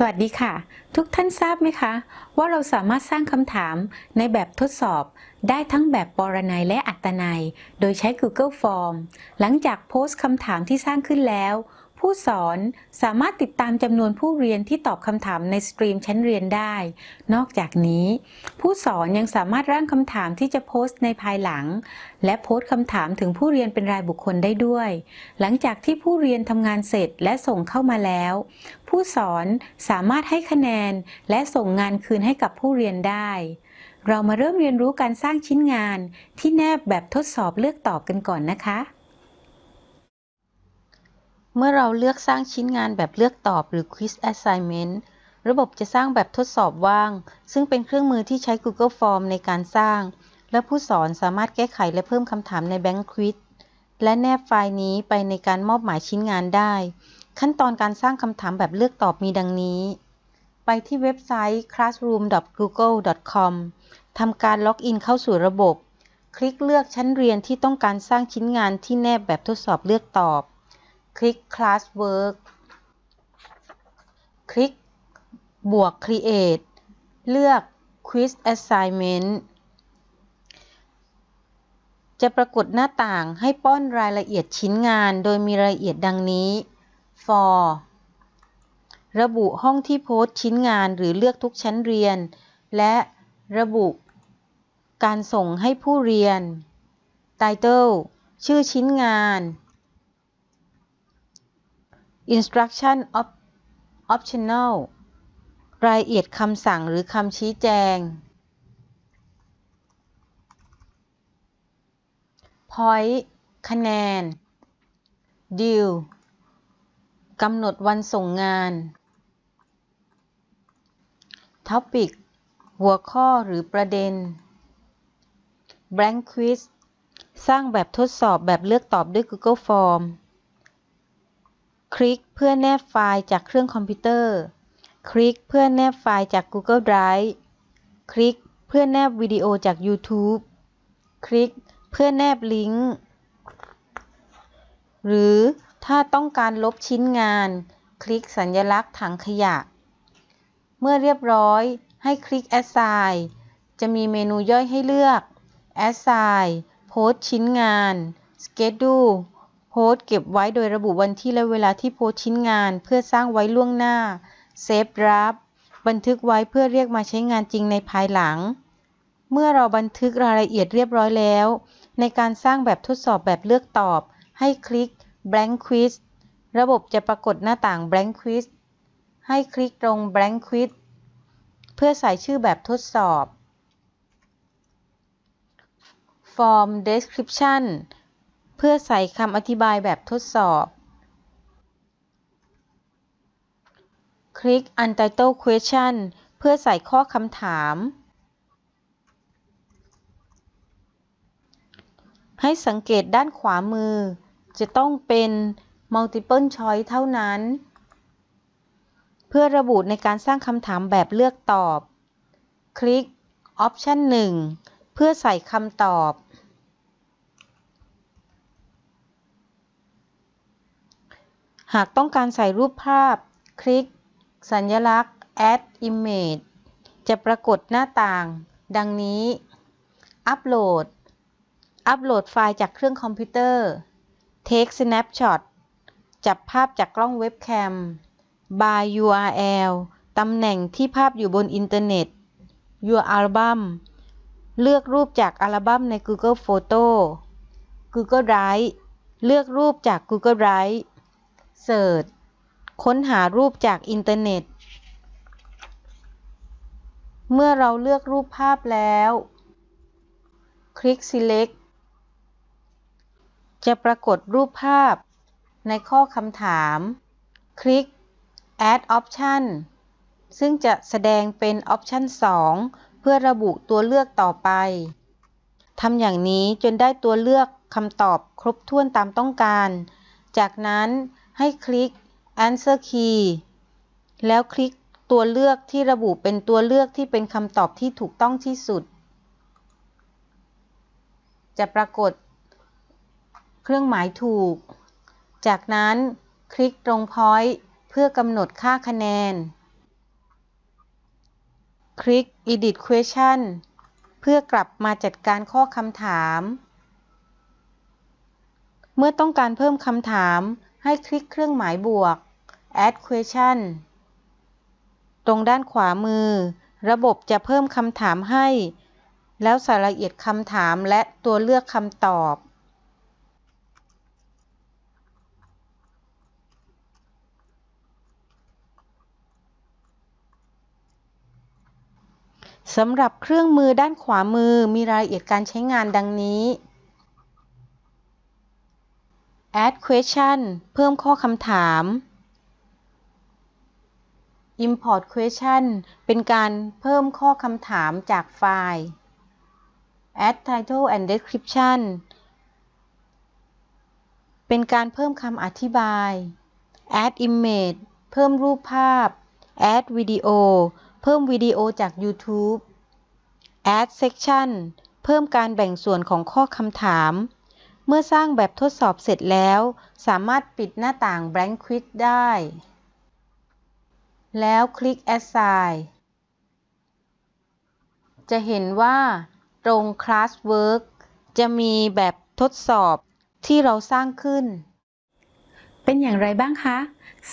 สวัสดีค่ะ ทุกท่านทราบไหมคะ ว่าเราสามารถสร้างคำถามในแบบทดสอบ ได้ทั้งแบบปรนัยและอัตนัย โดยใช้ Google Form หลังจากโพสต์คำถามที่สร้างขึ้นแล้ว ผู้สอนสามารถติดตามจำนวนผู้เรียนที่ตอบคำถามในสตรีมชั้นเรียนได้ นอกจากนี้ ผู้สอนยังสามารถร่างคำถามที่จะโพสต์ในภายหลัง และโพสต์คำถามถึงผู้เรียนเป็นรายบุคคลได้ด้วย หลังจากที่ผู้เรียนทำงานเสร็จและส่งเข้ามาแล้ว ผู้สอนสามารถให้คะแนนและส่งงานคืนให้กับผู้เรียนได้ เรามาเริ่มเรียนรู้การสร้างชิ้นงานที่แนบแบบทดสอบเลือกตอบกันก่อนนะคะ เมื่อเราเลือกสร้างชิ้นงานแบบเลือกตอบหรือ Quiz Assignment ระบบจะสร้างแบบทดสอบว่าง ซึ่งเป็นเครื่องมือที่ใช้ Google Form ในการสร้าง และผู้สอนสามารถแก้ไขและเพิ่มคำถามใน Bank Quiz และแนบไฟล์นี้ไปในการมอบหมายชิ้นงานได้ ขั้นตอนการสร้างคำถามแบบเลือกตอบมีดังนี้ ไปที่เว็บไซต์ classroom.google.com ทำการล็อกอินเข้าสู่ระบบ คลิกเลือกชั้นเรียนที่ต้องการสร้างชิ้นงานที่แนบแบบทดสอบเลือกตอบ คลิก Classwork คลิกบวก Create เลือก Quiz Assignment จะปรากฏหน้าต่างให้ป้อนรายละเอียดชิ้นงานโดยมีรายละเอียดดังนี้ for ระบุห้องที่โพสต์ชิ้นงานหรือเลือกทุกชั้นเรียน และระบุการส่งให้ผู้เรียน title ชื่อชิ้นงาน instruction optional รายละเอียดคำสั่งหรือคำชี้แจง point คะแนน due กำหนดวันส่งงาน topic หัวข้อหรือประเด็น blank quiz สร้างแบบทดสอบแบบเลือกตอบด้วย Google Form คลิกเพื่อแนบไฟล์จากเครื่องคอมพิวเตอร์ คลิกเพื่อแนบไฟล์จาก Google Drive คลิกเพื่อแนบวิดีโอจาก YouTube คลิกเพื่อแนบลิงก์ หรือถ้าต้องการลบชิ้นงาน คลิกสัญลักษณ์ถังขยะ เมื่อเรียบร้อยให้คลิก Assign จะมีเมนูย่อยให้เลือก Assign โพสชิ้นงาน Schedule โพสต์เก็บไว้โดยระบุวันที่และเวลาที่โพสต์ชิ้นงาน เพื่อสร้างไว้ล่วงหน้า Save Draft บันทึกไว้เพื่อเรียกมาใช้งานจริงในภายหลัง เมื่อเราบันทึกรายละเอียดเรียบร้อยแล้ว ในการสร้างแบบทดสอบแบบเลือกตอบ ให้คลิก Blank Quiz ระบบจะปรากฏหน้าต่าง Blank Quiz ให้คลิกตรง Blank Quiz เพื่อใส่ชื่อแบบทดสอบ Form Description เพื่อใส่คำอธิบายแบบทดสอบ คลิก Untitled Question เพื่อใส่ข้อคำถาม ให้สังเกตด้านขวามือ จะต้องเป็น Multiple Choice เท่านั้น เพื่อระบุในการสร้างคำถามแบบเลือกตอบ คลิก Option 1 เพื่อใส่คำตอบ หากต้องการใส่รูปภาพ คลิก สัญลักษณ์ Add Image จะปรากฏหน้าต่าง ดังนี้ อัปโหลด อัปโหลดไฟล์จากเครื่องคอมพิวเตอร์ Take Snapshot จับภาพจากกล้องเว็บแคม by URL ตำแหน่งที่ภาพอยู่บนอินเทอร์เน็ต Your Album เลือกรูปจากอัลบั้มใน Google Photo Google Drive เลือกรูปจาก Google Drive Search ค้นหารูปจากอินเทอร์เน็ต เมื่อเราเลือกรูปภาพแล้ว คลิก Select จะปรากฏรูปภาพในข้อคำถาม คลิก Add Option ซึ่งจะแสดงเป็น Option 2 เพื่อระบุตัวเลือกต่อไปทำอย่างนี้จนได้ตัวเลือกคำตอบครบถ้วนตามต้องการ จากนั้น ให้คลิก Answer Key แล้วคลิกตัวเลือกที่ระบุเป็นตัวเลือกที่เป็นคำตอบที่ถูกต้องที่สุด จะปรากฏ เครื่องหมายถูก จากนั้นคลิกตรง Point เพื่อกำหนดค่าคะแนน คลิก Edit Question เพื่อกลับมาจัดการข้อคำถาม เมื่อต้องการเพิ่มคำถาม ให้คลิกเครื่องหมายบวก Add Question ตรงด้านขวามือ ระบบจะเพิ่มคำถามให้ แล้วใส่รายละเอียดคำถามและตัวเลือกคำตอบสำหรับเครื่องมือด้านขวามือมีรายละเอียดการใช้งานดังนี้ add question เพิ่มข้อคำถาม import question เป็นการเพิ่มข้อคำถามจากไฟล์ add title and description เป็นการเพิ่มคำอธิบาย add image เพิ่มรูปภาพ add video เพิ่มวิดีโอจาก YouTube add section เพิ่มการแบ่งส่วนของข้อคำถาม เมื่อสร้างแบบทดสอบเสร็จแล้ว สามารถปิดหน้าต่าง blank quiz ได้ แล้วคลิก assign จะเห็นว่าตรง classwork จะมีแบบทดสอบที่เราสร้างขึ้น เป็นอย่างไรบ้างคะ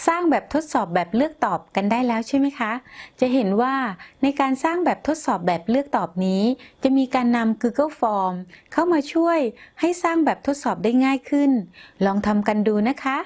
สร้างแบบทดสอบแบบเลือกตอบกันได้แล้วใช่ไหมคะ จะเห็นว่าในการสร้างแบบทดสอบแบบเลือกตอบนี้ จะมีการนำ Google Form เข้ามาช่วยให้สร้างแบบทดสอบได้ง่ายขึ้น ลองทำกันดูนะคะ